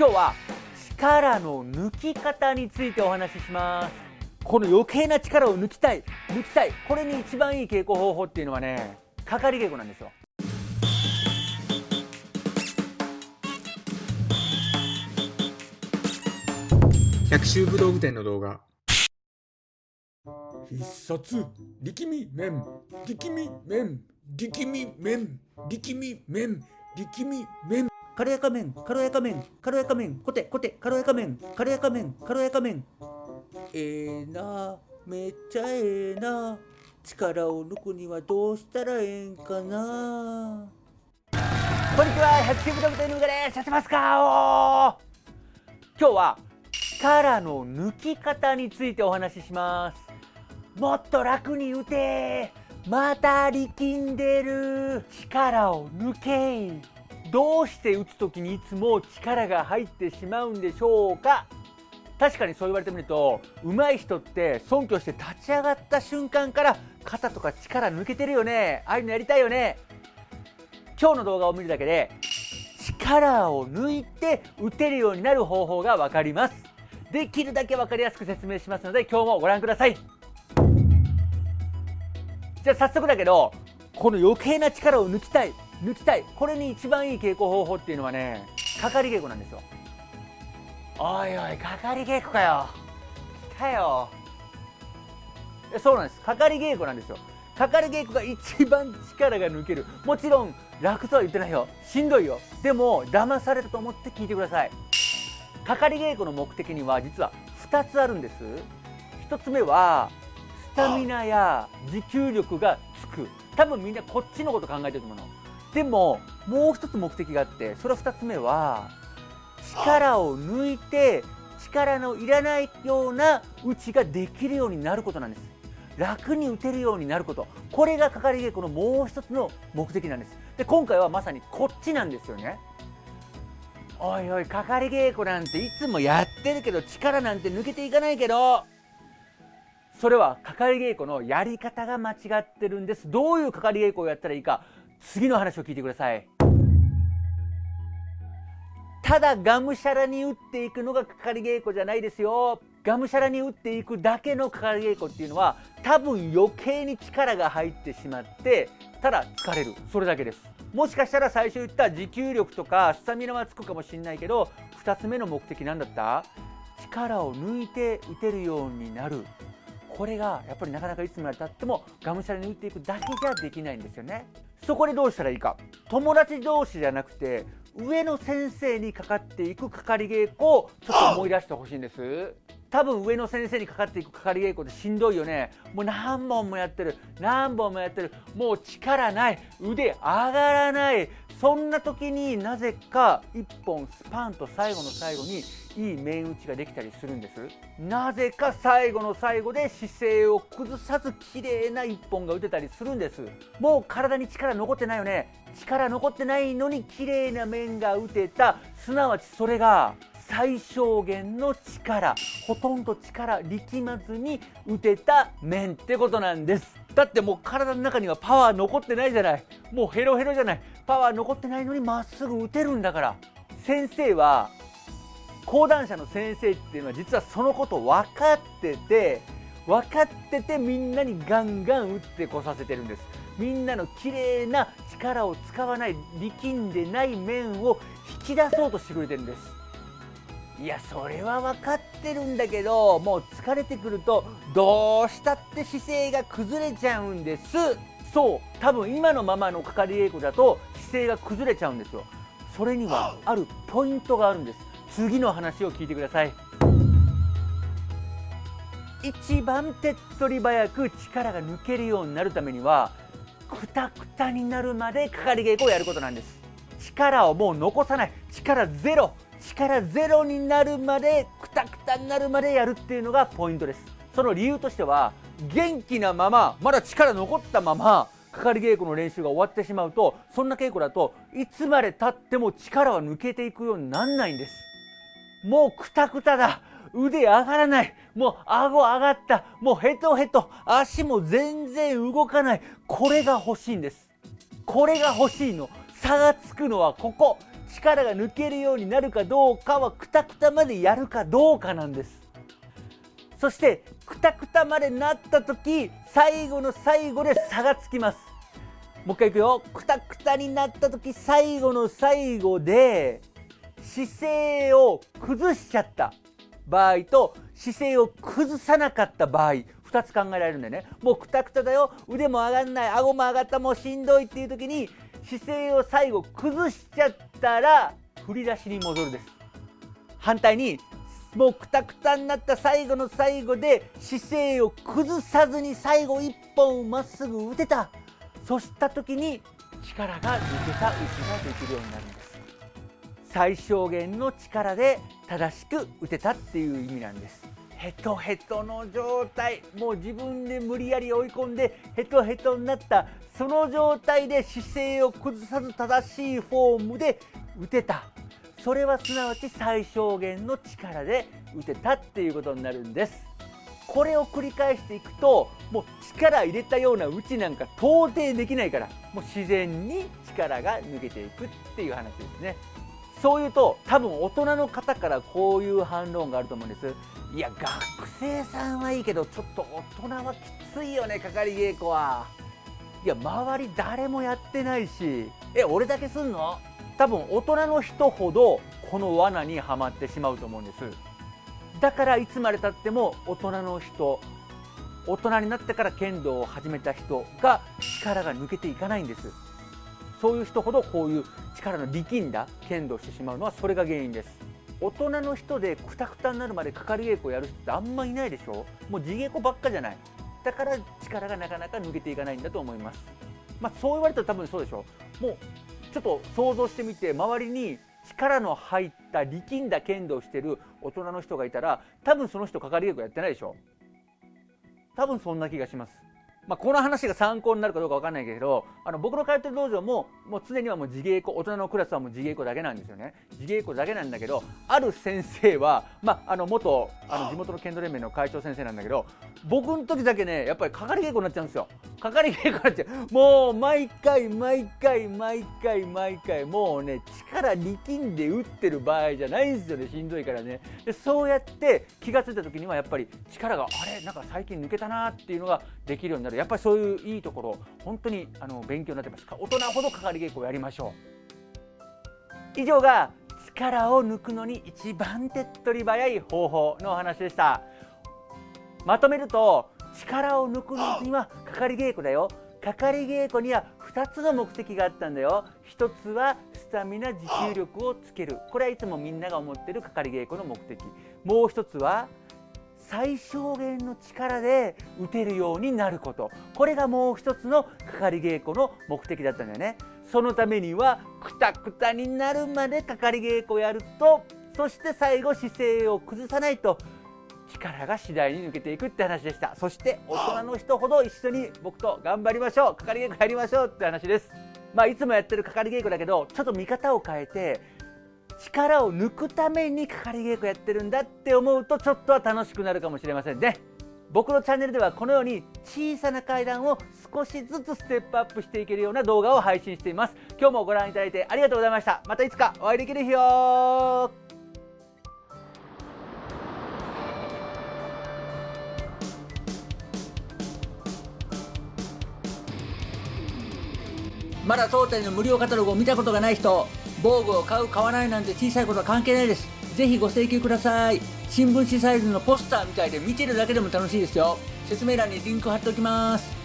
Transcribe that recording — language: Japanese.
今日は力の抜き方についてお話しします。この余計な力を抜きたい抜きたいこれに一番いい稽古方法っていうのはねかかり稽古なんですよ百秋武道具店の動画。必殺力み麺力み麺力み麺力み麺力み麺軽やか麺軽やか麺軽やか麺コテコテ軽やか麺軽やか麺軽やか麺。ええー、なめっちゃええ、な。力を抜くにはどうしたらええんかな。こんにちは百球部ドクターのうがですやってますか今日は力の抜き方についてお話しします。もっと楽に打てまた力んでる。力を抜けどうして打つ時にいつも力が入ってしまうんでしょうか？確かにそう言われてみると上手い人って尊敬して立ち上がった瞬間から肩とか力抜けてるよね。ああいうのやりたいよね。今日の動画を見るだけで力を抜いて打てるようになる方法が分かります。できるだけ分かりやすく説明しますので今日もご覧ください。じゃあ早速だけどこの余計な力を抜きたい。抜きたい。これに一番いい稽古方法っていうのはねかかり稽古なんですよ。おいおいかかり稽古かよ。来たよ。そうなんです。かかり稽古なんですよ。かかり稽古が一番力が抜ける。もちろん楽とは言ってないよ。しんどいよ。でも騙されたと思って聞いてください。かかり稽古の目的には実は2つあるんです。1つ目はスタミナや持久力がつく。多分みんなこっちのこと考えてると思うの。でももう一つ目的があってそれ2つ目は力を抜いて力のいらないような打ちができるようになることなんです。楽に打てるようになること。これがかかり稽古のもう一つの目的なんです。で今回はまさにこっちなんですよね。おいおいかかり稽古なんていつもやってるけど力なんて抜けていかないけど。それはかかり稽古のやり方が間違ってるんです。どういうかかり稽古をやったらいいか。次の話を聞いてください。ただがむしゃらに打っていくのがかかり稽古じゃないですよ。がむしゃらに打っていくだけのかかり稽古っていうのは多分余計に力が入ってしまってただ疲れる。それだけです。もしかしたら最初言った持久力とかスタミナはつくかもしれないけど2つ目の目的なんだった？力を抜いて打てるようになる。これがやっぱりなかなかいつまでたってもがむしゃらに打っていくだけじゃできないんですよね。そこでどうしたらいいか。友達同士じゃなくて上の先生にかかっていくかかり稽古をちょっと思い出してほしいんです。多分上の先生にかかっていくかかり稽古ってしんどいよね。もう何本もやってる。何本もやってる。もう力ない。腕上がらない。そんな時になぜか1本スパンと最後の最後にいい面打ちができたりするんです。なぜか最後の最後で姿勢を崩さず綺麗な1本が打てたりするんです。もう体に力残ってないよね。力残ってないのに綺麗な面が打てた。すなわちそれが最小限の力。ほとんど力力まずに打てた面ってことなんです。だってもう体の中にはパワー残ってないじゃない。もうヘロヘロじゃない。パワー残ってないのにまっすぐ打てるんだから。先生は講談社の先生っていうのは実はそのこと分かってて分かっててみんなにガンガン打ってこさせてるんです。みんなの綺麗な力を使わない力んでない面を引き出そうとしてくれてるんです。いやそれは分かってるんだけどもう疲れてくるとどうしたって姿勢が崩れちゃうんです。そう多分今のままのかかり稽古だと姿勢が崩れちゃうんですよ。それにはあるポイントがあるんです。次の話を聞いてください。一番手っ取り早く力が抜けるようになるためにはくたくたになるまでかかり稽古をやることなんです。力をもう残さない。力ゼロ。力ゼロになるまでくたくたになるまでやるっていうのがポイントです。その理由としては元気なまままだ力残ったままかかり稽古の練習が終わってしまうとそんな稽古だといつまでたっても力は抜けていくようになんないんです。もうくたくただ。腕上がらない。もう顎上がった。もうヘトヘト。足も全然動かない。これが欲しいんです。これが欲しいの。差がつくのはここ。力が抜けるようになるかどうかはくたくたまでやるかどうかなんです。そしてくたくたまでなった時最後の最後で差がつきます。もう一回いくよ。くたくたになった時最後の最後で姿勢を崩しちゃった。場合と姿勢を崩さなかった場合。2つ考えられるんだよね。もうくたくただよ。腕も上がんない。顎も上がった。もうしんどいっていう時に姿勢を最後崩しちゃったら振り出しに戻るです。反対にもうくたくたになった最後の最後で姿勢を崩さずに最後1本まっすぐ打てた。そうした時に力が抜けた打ちができるようになるんです。最小限の力で正しく打てたっていう意味なんです。ヘトヘトの状態。もう自分で無理やり追い込んでヘトヘトになった。その状態で姿勢を崩さず正しいフォームで打てた。それはすなわち最小限の力で打てたっていうことになるんです。これを繰り返していくともう力入れたような打ちなんか到底できないからもう自然に力が抜けていくっていう話ですね。そういうと多分大人の方からこういう反論があると思うんです。いや学生さんはいいけどちょっと大人はきついよねかかり稽古は。いや周り誰もやってないし。え俺だけすんの？多分大人の人ほどこの罠にはまってしまうと思うんです。だからいつまでたっても大人の人大人になってから剣道を始めた人が力が抜けていかないんです。そういう人ほどこういう力の力んだ剣道してしまうのはそれが原因です。大人の人でくたくたになるまでかかり稽古やる人ってあんまいないでしょ？もう地稽古ばっかじゃない。だから力がなかなか抜けていかないんだと思います。まあ、そう言われたら多分そうでしょもうちょっと想像してみて周りに力の入った力んだ剣道をしてる大人の人がいたら多分その人かかり稽古やってないでしょ。多分そんな気がします。まあ、この話が参考になるかどうか分かんないけどあの僕の通ってる道場ももう常にはもう自稽古大人のクラスはもう自稽古だけなんですよね。自稽古だけなんだけどある先生は、まあ、あの元あの地元の剣道連盟の会長先生なんだけど僕の時だけねやっぱりかかり稽古になっちゃうんですよ。かかり稽古になっちゃう。もう毎回毎回毎回毎回もうね力力んで打ってる場合じゃないんですよね。しんどいからね。でそうやって気が付いた時にはやっぱり力があれ？なんか最近抜けたなっていうのができるようになる。やっぱりそういういいところ本当にあの勉強になってます大人ほどかかり稽古をやりましょう。以上が力を抜くのに一番手っ取り早い方法のお話でした。まとめると力を抜くのにはかかり稽古だよ。かかり稽古には2つの目的があったんだよ。1つはスタミナ持久力をつける。これはいつもみんなが思ってるかかり稽古の目的。もう1つは最小限の力で打てるようになること。これがもう一つのかかり稽古の目的だったんだよね。そのためにはくたくたになるまでかかり稽古をやるとそして最後姿勢を崩さないと力が次第に抜けていくって話でした。そして大人の人ほど一緒に僕と頑張りましょう。かかり稽古やりましょうって話です。まあいつもやってるかかり稽古だけどちょっと見方を変えて力を抜くためにかかり稽古やってるんだって思うとちょっとは楽しくなるかもしれませんね。僕のチャンネルではこのように小さな階段を少しずつステップアップしていけるような動画を配信しています。今日もご覧いただいてありがとうございました。またいつかお会いできる日よ。まだ当店の無料カタログを見たことがない人防具を買う買わないなんて小さいことは関係ないです。ぜひご請求ください。新聞紙サイズのポスターみたいで見てるだけでも楽しいですよ。説明欄にリンク貼っておきます。